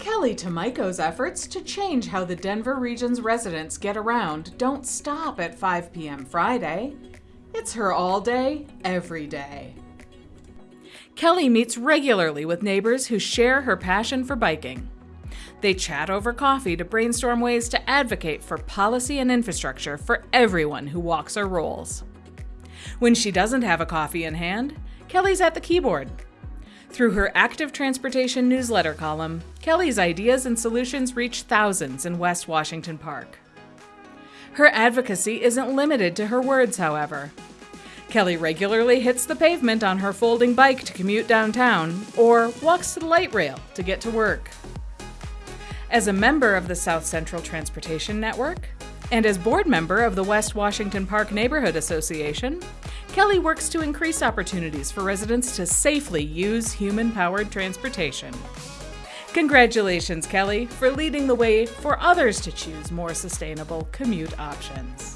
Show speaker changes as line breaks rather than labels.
Kelly Tomiko's efforts to change how the Denver region's residents get around don't stop at 5 p.m. Friday. It's her all day, every day. Kelly meets regularly with neighbors who share her passion for biking. They chat over coffee to brainstorm ways to advocate for policy and infrastructure for everyone who walks or rolls. When she doesn't have a coffee in hand, Kelly's at the keyboard. Through her active transportation newsletter column, Kelly's ideas and solutions reach thousands in West Washington Park. Her advocacy isn't limited to her words, however. Kelly regularly hits the pavement on her folding bike to commute downtown or walks to the light rail to get to work. As a member of the South Central Transportation Network, and as board member of the West Washington Park Neighborhood Association, Kelly works to increase opportunities for residents to safely use human powered transportation. Congratulations, Kelly, for leading the way for others to choose more sustainable commute options.